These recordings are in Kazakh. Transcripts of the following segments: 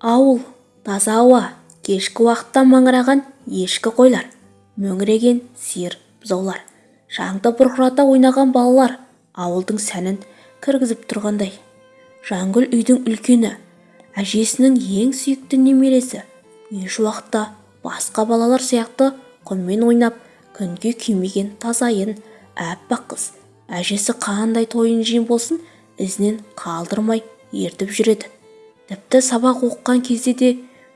ауыл таза ауа кешкі уақытта маңыраған ешкі қойлар мөңіреген сиыр бұзаулар шаңды бұрқырата ойнаған балалар ауылдың сәнін кіргізіп тұрғандай. Жангүл үйдің үлкені әжесінің ең сүйікті немересі еш уақытта басқа балалар сияқты құммен ойнап күнге күймеген тазайын аппақ қыз әжесі қандай тойын жиын болсын ізінен қалдырмай ертіп жүреді. Тіпті сабақ оқыған кезде де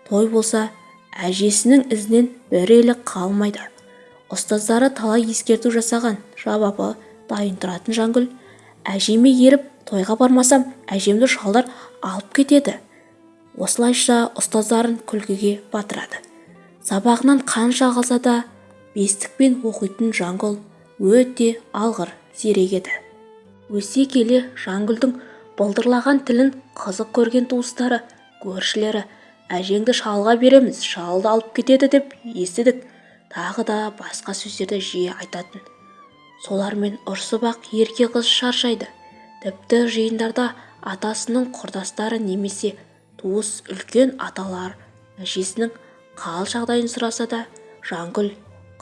той болса әжесінің ізінен бір елі қалмайды. Ұстаздары талай ескерту жасаған. Жауабы дайын тұратын жангүл. Әжеме еріп тойға бармасам әжемді шалдар алып кетеді. Осылайша ұстаздарын күлкіге батырады. Сабағынан қанша қалса да бестікпен оқитын жангүл өте алғыр зерек еді. Өсе келе жангүлдің былдырлаған тілін қызық көрген туыстары көршілері әжеңді шалға береміз шалды алып кетеді деп естідік. Тағы да басқа сөздерді жиі айтатын. Солармен ұрсып-ақ ерке қыз шаршайды. Тіпті жиындарда атасының құрдастары немесе туыс үлкен аталар әжесінің қал жағдайын сұраса да жангүл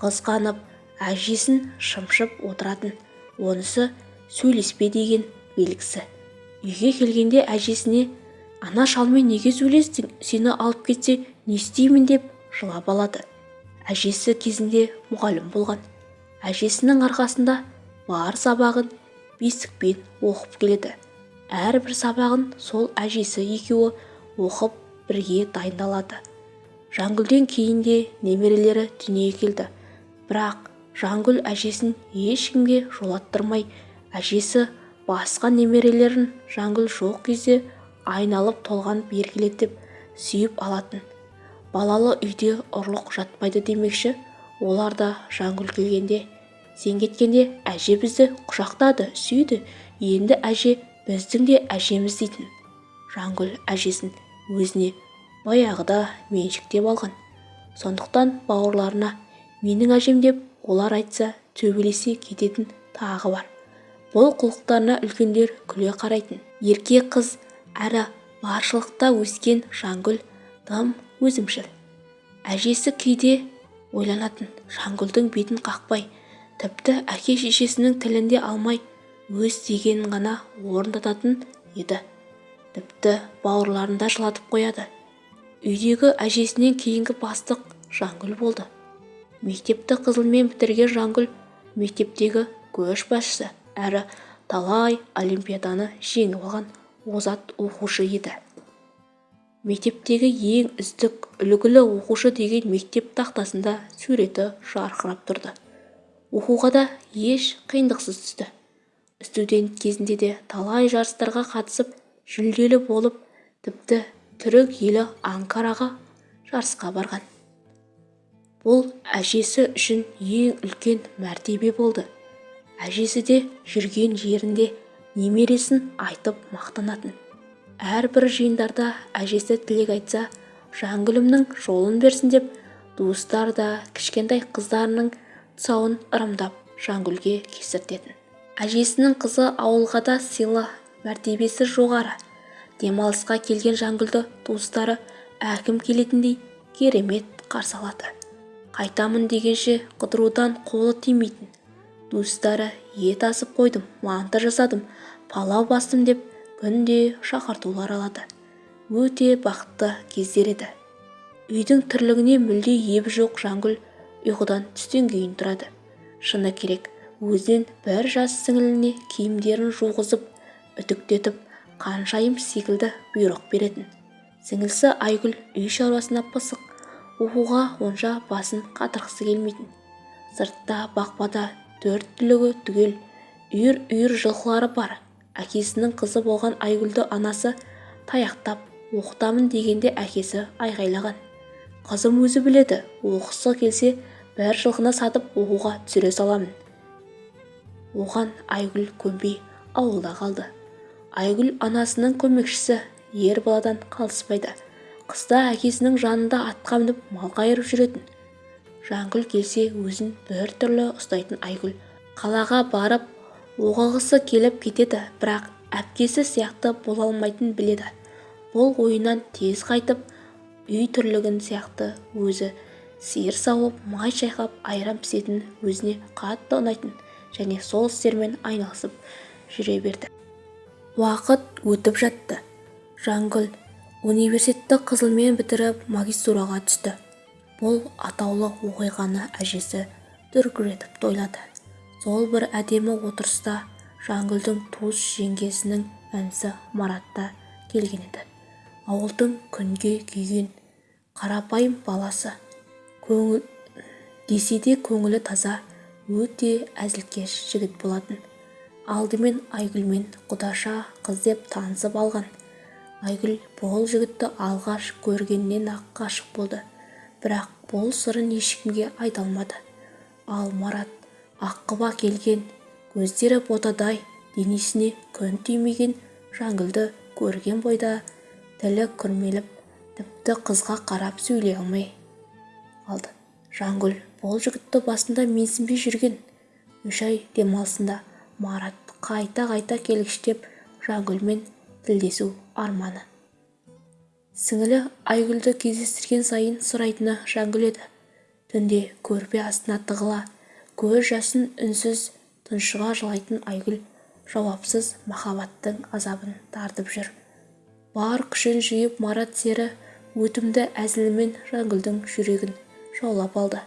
қызғанып әжесін шымшып отыратын. Онысы сөйлеспе деген белгісі. Үйге келгенде әжесіне ана шалмен неге сөйлестің? Сені алып кетсе не істеймін? деп жылап алады. Әжесі кезінде мұғалім болған. Әжесінің арқасында бар сабағын бесікпен оқып келеді. Әрбір сабағын сол әжесі екеуі оқып бірге дайындалады. Жангүлден кейін де немерелері дүниеге келді. Бірақ жангүл әжесін ешкімге жолаттырмай әжесі басқа немерелерін жангүл жоқ кезде айналып толғанып еркелетіп сүйіп алатын. Балалы үйде ұрлық жатпайды демекші олар да жангүл келгенде. Сен кеткенде әже бізді құшақтады сүйді енді әже біздің де әжеміз дейтін. Жангүл әжесін өзіне баяғыда меншіктеп алған. Сондықтан бауырларына менің әжем деп олар айтса төбелесе кететін тағы бар. Бұл қылықтарына үлкендер күле қарайтын. Ерке қыз әрі баршылықта өскен жангүл тым өзімшіл. Әжесі кейде ойланатын жангүлдің бетін қақпай тіпті әке-шешесінің тілінде алмай өз дегенін ғана орындататын еді. Тіпті бауырларын да жылатып қояды. Үйдегі әжесінен кейінгі бастық жангүл болды. Мектепті қызылмен бітірген жангүл мектептегі көшбасшысы әрі талай олимпиаданы жеңіп алған озат оқушы еді. Мектептегі ең үздік үлгілі оқушы деген мектеп тақтасында суреті жарқырап тұрды. Оқуға да еш қиындықсыз түсті. Студент кезінде де талай жарыстарға қатысып жүлделі болып тіпті түрік елі анкараға жарысқа барған. Бұл әжесі үшін ең үлкен мәртебе болды. Әжесі де жүрген жерінде немересін айтып мақтанатын. Әрбір жиындарда әжесі тілек айтса жангүлімнің жолын берсін деп туыстар да кішкентай қыздарының тұсауын ырымдап жангүлге кестіртетін әжесінің қызы ауылға да сыйлы мәртебесі жоғары. Демалысқа келген жангүлді туыстары әкім келетіндей керемет қарсы алады. Қайтамын дегенше қыдырудан қолы тимейтін. Туыстары ет асып қойдым манты жасадым палау бастым деп күнде шақыртулар алады. Өте бақытты кездер еді. Үйдің тірлігіне мүлде ебі жоқ жангүл ұйқыдан түстен кейін тұрады. Шыны керек өзінен бір жас сіңіліне киімдерін жуғызып үтіктетіп қаншайым секілді бұйрық беретін. Сіңілісі айгүл үй шаруасына пысық оқуға онша басын қатырғысы келмейтін. Сыртта бақпада төрт түлігі түгел. Үйір-үйір жылқылары бар. Әкесінің қызы болған айгүлді анасы таяқтап оқытамын дегенде әкесі айғайлаған. Қызым өзі біледі оқысы келсе бір жылқыны сатып оқуға түсіре саламын. Оған айгүл көнбей ауылда қалды. Айгүл анасының көмекшісі ер баладан қалыспайды. Қыста әкесінің жанында атқа мініп мал қайырып жүретін. Жангүл келсе өзін бір түрлі ұстайтын айгүл. Қалаға барып оқығысы келіп кетеді бірақ әпкесі сияқты бола алмайтынын біледі. Бұл ойынан тез қайтып үй тірлігін сияқты өзі сиыр сауып май шайқап айран пісетін өзіне қатты ұнайтын және сол істермен айналысып жүре берді. Уақыт өтіп жатты. Жаңгүл университетті қызылмен бітіріп магистратураға түсті. Бұл атаулы оқиғаны әжесі дүркіретіп тойлады. Сол бір әдемі отырыста жаңгүлдің туыс жеңгесінің інісі марат та келген еді. Ауылдың күнге күйген қарапайым баласы десе де көңілі таза өте әзілкеш жігіт болатын. Алдымен айгүлмен құдаша қыз деп танысып алған. Айгүл бұл жігітті алғаш көргеннен-ақ ғашық болды. Бірақ бұл сырын ешкімге айта алмады. Ал марат аққұба келген көздері ботадай денесіне күн тимеген жаңгүлді көрген бойда тілі күрмеліп тіпті қызға қарап сөйлей алмай қалды. Жаңгүл бұл жігітті басында менсінбей жүрген. Үш ай демалысында марат қайта-қайта келгіштеп жаңгүлмен тілдесу арманы. Сіңілі айгүлді кездестірген сайын сұрайтыны жаңгүл еді түнде көрпе астына тығыла көз жасын үнсіз тұншыға жылайтын айгүл жауапсыз махаббаттың азабын тартып жүр. Бар күшін жиып марат сері өтімді әзілімен жаңгүлдің жүрегін жаулап алды.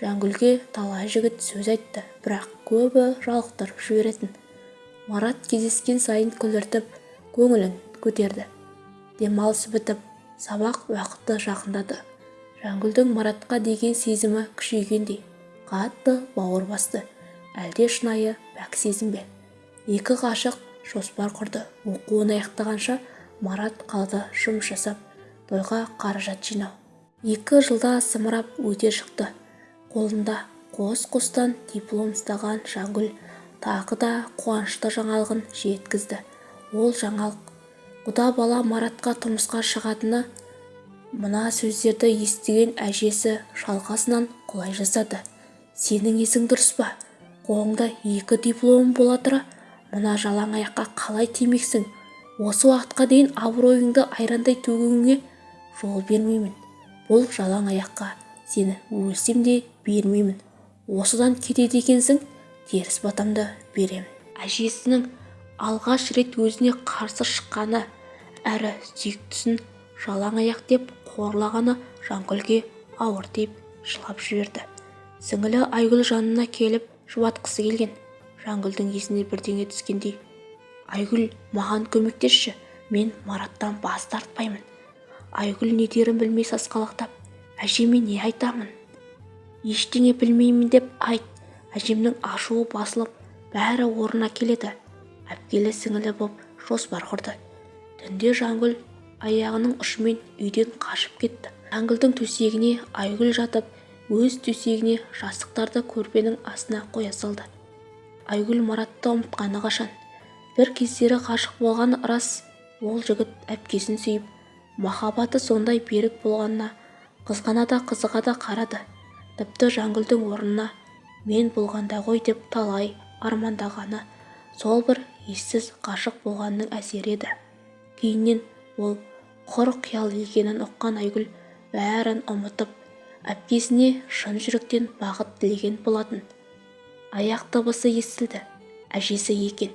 Жаңгүлге талай жігіт сөз айтты бірақ көбі жалықтырып жіберетін. Марат кездескен сайын күлдіртіп көңілін көтерді. Демалыс бітіп сабақ уақыты жақындады. Жаңгүлдің маратқа деген сезімі күшейгендей қатты бауыр басты. Әлде шынайы пәк сезім бе екі ғашық жоспар құрды. Оқуын аяқтағанша марат қалада жұмыс жасап тойға қаражат жинау. Екі жылда сымырап өте шықты. Қолында қос-қостан диплом ұстаған жаңгүл тағы да қуанышты жаңалығын жеткізді. Ол жаңалық құда бала маратқа тұрмысқа шығатыны мына сөздерді естіген әжесі шалқасынан құлай жасады сенің есің дұрыс па? Қолыңда екі диплом бола тұра? Мына жалаң аяққа қалай тимексің? Осы уақытқа дейін абыройыңды айрандай төгуіңе жол бермеймін. Бұл жалаң аяққа сені өлсем де бермеймін. Осыдан кетеді екенсің теріс батамды беремін әжесінің алғаш рет өзіне қарсы шыққаны әрі сүйіктісін жалаң аяқ деп қорлағаны жаңгүлге ауыр тиіп жылап жіберді. Сіңілі айгүл жанына келіп жұбатқысы келген. Жаңгүлдің есіне бірдеңе түскендей айгүл маған көмектесші мен мараттан бас тартпаймын. Айгүл не дерін білмей сасқалақтап әжеме не айтамын? Ештеңе білмеймін деп айт. Әжемнің ашуы басылып бәрі орнына келеді. Әпкелі сіңілі боп жоспар құрды. Түнде жаңгүл аяғының ұшымен үйден қашып кетті. Жаңгүлдің төсегіне айгүл жатып өз төсегіне жастықтарды көрпенің астына қоя салды. Айгүл маратты ұмытқаны қашан? Бір кездері ғашық болғаны рас ол жігіт әпкесін сүйіп махаббаты сондай берік болғанына қызғана да қызыға да қарады. Тіпті жаңгүлдің орнына мен болғанда ғой деп талай армандағаны сол бір ессіз ғашық болғанның әсері еді. Кейіннен ол құр қиял екенін ұққан айгүл бәрін ұмытып әпкесіне шын жүректен бақыт тілеген болатын. Аяқ дыбысы естілді әжесі екен.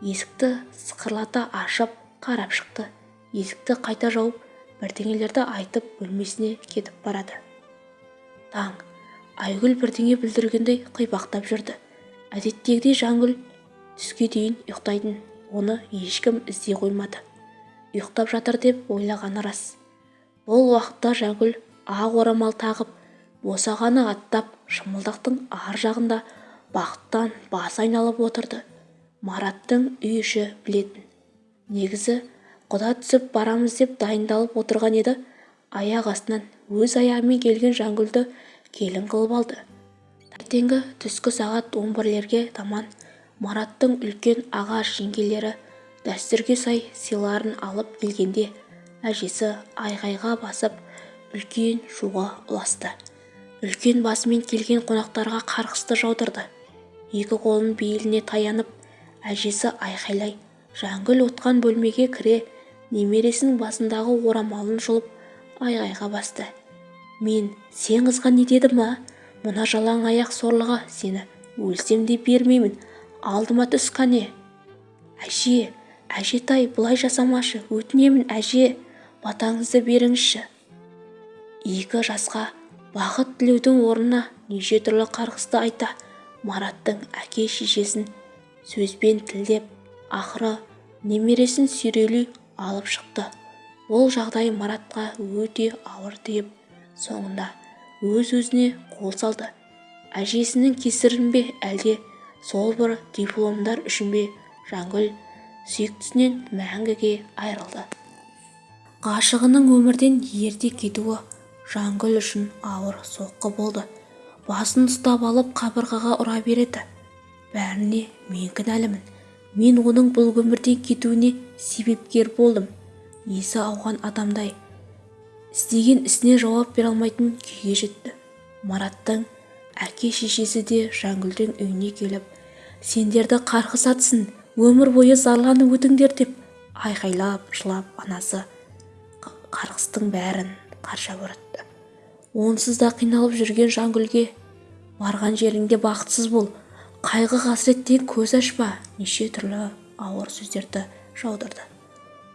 Есікті сықырлата ашып қарап шықты. Есікті қайта жауып бірдеңелерді айтып бөлмесіне кетіп барады. Таң! Айгүл бірдеңе бүлдіргендей қипақтап жүрді. Әдеттегідей жаңгүл түске дейін ұйықтайтын оны ешкім іздей қоймады. Ұйықтап жатыр деп ойлағаны рас. Бұл уақытта жаңгүл ақ орамал тағып босағаны аттап шымылдықтың ар жағында бақыттан бас айналып отырды. Мараттың үй іші білетін. Негізі құда түсіп барамыз деп дайындалып отырған еді. Аяқ астынан өз аяғымен келген жаңгүлді келін қылып алды. Таңертеңгі түскі сағат он бірлерге таман мараттың үлкен аға жеңгелері дәстүрге сай сыйларын алып келгенде әжесі айғайға басып үлкен шуға ұласты. Үлкен басымен келген қонақтарға қарғысты жаудырды. Екі қолын беліне таянып әжесі айқайлай жаңгүл отқан бөлмеге кіре немересінің басындағы орамалын жұлып айғайға басты. Мен сен қызға не дедім ма мына жалаң аяқ сорлыға сені өлсем де бермеймін. Алдыма түс кәне әже әжетай бұлай жасамашы өтінемін әже. Батаңызды беріңізші. Екі жасқа бақыт тілеудің орнына неше түрлі қарғысты айта. Мараттың әке-шешесін сөзбен тілдеп ақыры немересін сүйрелей алып шықты. Бұл жағдай маратқа өте ауыр тиіп соңында өз-өзіне қол салды. Әжесінің кесірін бе әлде сол бір дипломдар үшін бе жаңгүл сүйіктісінен мәңгіге айрылды. Ғашығының өмірден ерте кетуі жаңгүл үшін ауыр соққы болды. Басын ұстап алып қабырғаға ұра береді. Бәріне мен кінәлімін. Мен оның бұл өмірден кетуіне себепкер болдым. Есі ауған адамдай. Істеген ісіне жауап бере алмайтын күйге жетті. Мараттың әке-шешесі де жаңгүлдің үйіне келіп сендерді қарғыс атсын өмір бойы зарланып өтіңдер деп айқайлап жылап анасы қарғыстың бәрін қарша көрітті онсыз да қиналып жүрген жангүлге барған жеріңде бақытсыз бол қайғы-қасіреттен көз ашпа неше түрлі ауыр сөздерді жаудырды.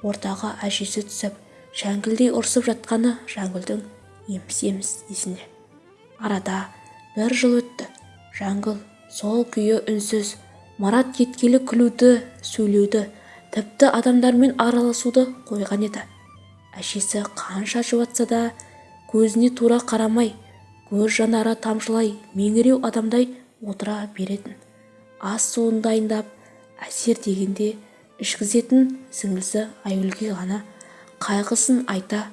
Ортаға әжесі түсіп жәңгілдей ұрсып жатқаны жаңгүлдің еміс-еміс есіне. Арада бір жыл өтті. Жаңгүл сол күйі үнсіз марат кеткелі күлуді сөйлеуді тіпті адамдармен араласуды қойған еді. Әжесі қанша жұбатса да көзіне тура қарамай көз жанары тамшылай меңіреу адамдай отыра беретін. Ас суын дайындап әсер дегенде ішкізетін сіңлісі айгүлге ғана қайғысын айта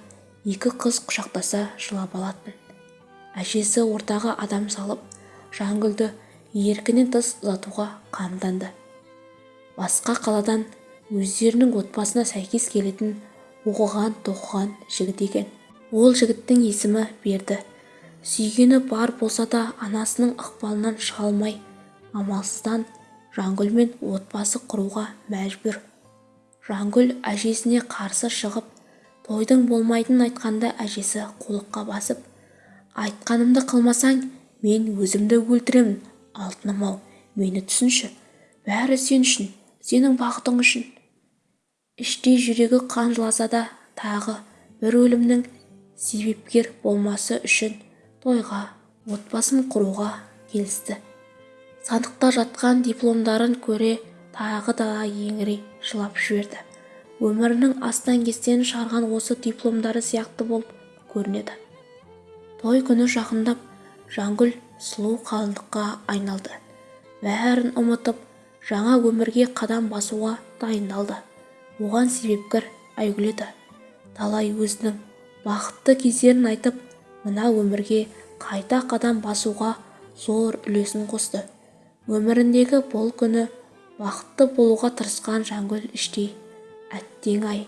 екі қыз құшақтаса жылап алатын. Әжесі ортаға адам салып жаңгүлді еркінен тыс ұзатуға қамданды. Басқа қаладан өздерінің отбасына сәйкес келетін оқыған тоқыған жігіт екен. Ол жігіттің есімі берді. Сүйгені бар болса да анасының ықпалынан шыға алмай амалсыздан жаңгүлмен отбасы құруға мәжбүр. Жаңгүл әжесіне қарсы шығып тойдың болмайтынын айтқанда әжесі қолыққа басып айтқанымды қылмасаң мен өзімді өлтіремін алтыным-ау мені түсінші. Бәрі сен үшін сенің бақытың үшін. Іштей жүрегі қанжыласа да тағы бір өлімнің себепкер болмасы үшін тойға отбасын құруға келісті. Сандықта жатқан дипломдарын көре тағы да еңірей жылап жіберді. Өмірінің астан-кестен шығарған осы дипломдары сияқты болып көрінеді. Той күні жақындап жаңгүл сұлу қалыңдыққа айналды. Бәрін ұмытып жаңа өмірге қадам басуға дайындалды. Оған себепкер айгүл еді. Талай өзінің бақытты кездерін айтып мына өмірге қайта қадам басуға зор үлесін қосты. Өміріндегі бұл күні бақытты болуға тырысқан жаңгүл іштей әттең-ай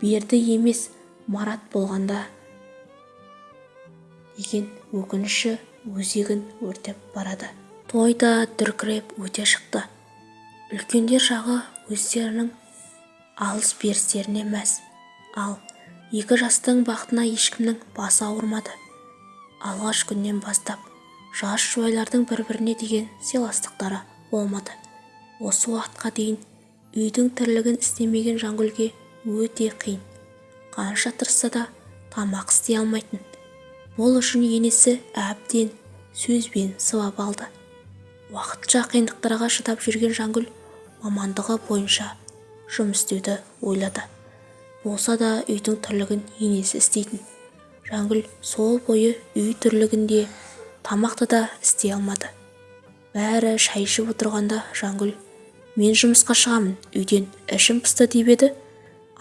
берді емес марат болғанда деген өкініші өзегін өртеп барады. Той да дүркіреп өте шықты. Үлкендер жағы өздерінің алыс-берістеріне мәз. Ал екі жастың бақытына ешкімнің басы ауырмады. Алғаш күннен бастап жас жұбайлардың бір-біріне деген сыйластықтары болмады. Осы уақытқа дейін үйдің тірлігін істемеген жаңгүлге өте қиын. Қанша тырысса да тамақ істей алмайтын. Бұл үшін енесі әбден сөзбен сыбап алды. Уақытша қиындықтарға шыдап жүрген жаңгүл мамандығы бойынша жұмыс істеуді ойлады. Болса да үйдің тірлігін енесі істейтін. Жаңгүл сол бойы үй тірлігінде тамақты да істей алмады. Бәрі шай ішіп отырғанда жаңгүл мен жұмысқа шығамын үйден ішім пысты деп еді.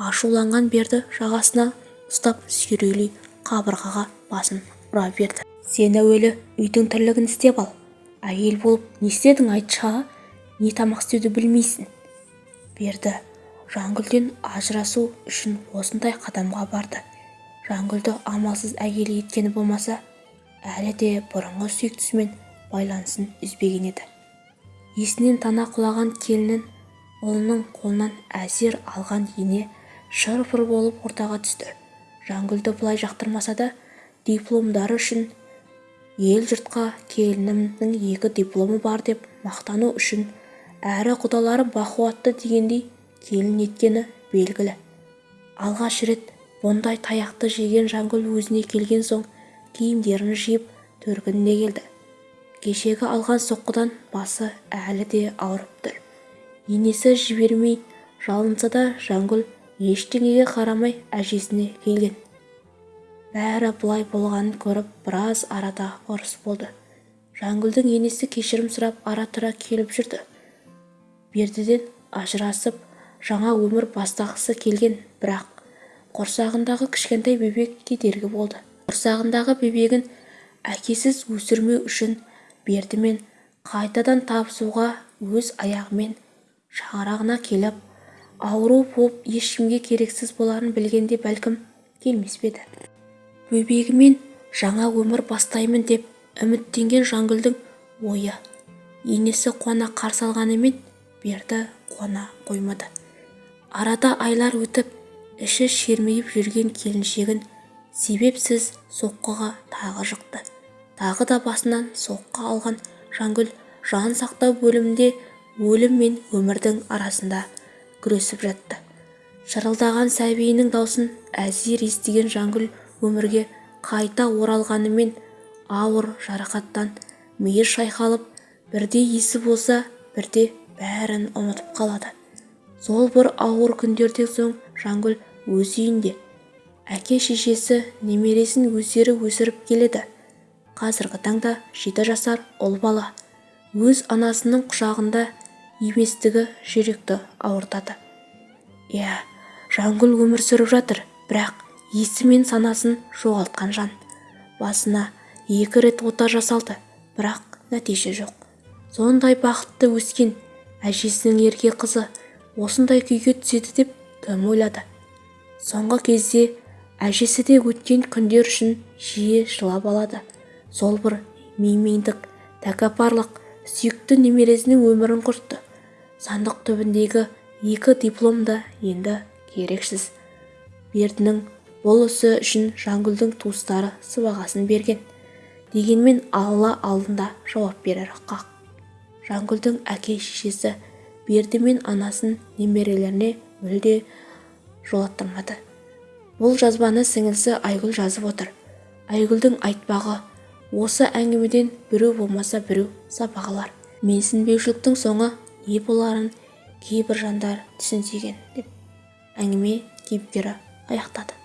Ашуланған берді жағасына ұстап сүйрелей қабырғаға басын ұра берді. Сен әуелі үйдің тірлігін істеп ал. Әйел болып не істедің айтшы не тамақ істеуді білмейсің берді. Жаңгүлден ажырасу үшін осындай қадамға барды. Жаңгүлді амалсыз әйелі еткені болмаса әлі де бұрынғы сүйіктісімен байланысын үзбеген еді. Есінен тана құлаған келінін ұлының қолынан әзер алған ене шыр-пыр болып ортаға түсті. Жангүлді былай жақтырмаса да дипломдары үшін ел-жұртқа келінімнің екі дипломы бар деп мақтану үшін әрі құдалары бақуатты дегендей келін еткені белгілі. Алғаш рет бұндай таяқты жеген жангүл өзіне келген соң киімдерін жиып төркініне келді. Кешегі алған соққыдан басы әлі де ауырып тұр енесі жібермей жалынса да жангүл ештеңеге қарамай әжесіне келген. Бәрі былай болғанын көріп біраз арада ұрыс болды. Жангүлдің енесі кешірім сұрап ара-тұра келіп жүрді. Бердіден ажырасып жаңа өмір бастағысы келген бірақ құрсағындағы кішкентай бебек кедергі болды. Құрсағындағы бебегін әкесіз өсірмеу үшін бердімен қайтадан табысуға өз аяғымен шаңырағына келіп ауру боп ешкімге керексіз боларын білгенде бәлкім келмес пе еді. Бөбегімен жаңа өмір бастаймын деп үміттенген жангүлдің ойы енесі қуана қарсы алғанымен берді қуана қоймады. Арада айлар өтіп іші шермиіп жүрген келіншегін себепсіз соққыға тағы жықты. Тағы да басынан соққы алған жангүл жан сақтау бөлімінде өлім мен өмірдің арасында күресіп жатты. Шырылдаған сәбиінің даусын әзер естіген жангүл өмірге қайта оралғанымен ауыр жарақаттан миы шайқалып бірде есі болса бірде бәрін ұмытып қалады. Сол бір ауыр күндерден соң жангүл өз үйінде. Әке-шешесі немересін өздері өсіріп келеді. Қазіргі таңда жеті жасар ұл бала. Өз анасының құшағында еместігі жүректі ауыртады. Иә жангүл өмір сүріп жатыр бірақ есі мен санасын жоғалтқан жан. Басына екі рет ота жасалды бірақ нәтиже жоқ. Сондай бақытты өскен әжесінің ерке қызы осындай күйге түседі деп кім ойлады. Соңғы кезде әжесі де өткен күндер үшін жиі жылап алады. Сол бір менмендік тәкаппарлық сүйікті немересінің өмірін құртты. Сандық түбіндегі екі диплом да енді керексіз. Бердінің бұл ісі үшін жангүлдің туыстары сыбағасын берген дегенмен алла алдында жауап берер қақ жангүлдің әке-шешесі берді мен анасын немерелеріне мүлде жолаттырмады. Бұл жазбаны сіңілісі айгүл жазып отыр. Айгүлдің айтпағы осы әңгімеден біреу болмаса біреу сабақ алар менсінбеушіліктің соңы не боларын кейбір жандар түсінсе екен деп әңгіме кейіпкері аяқтады.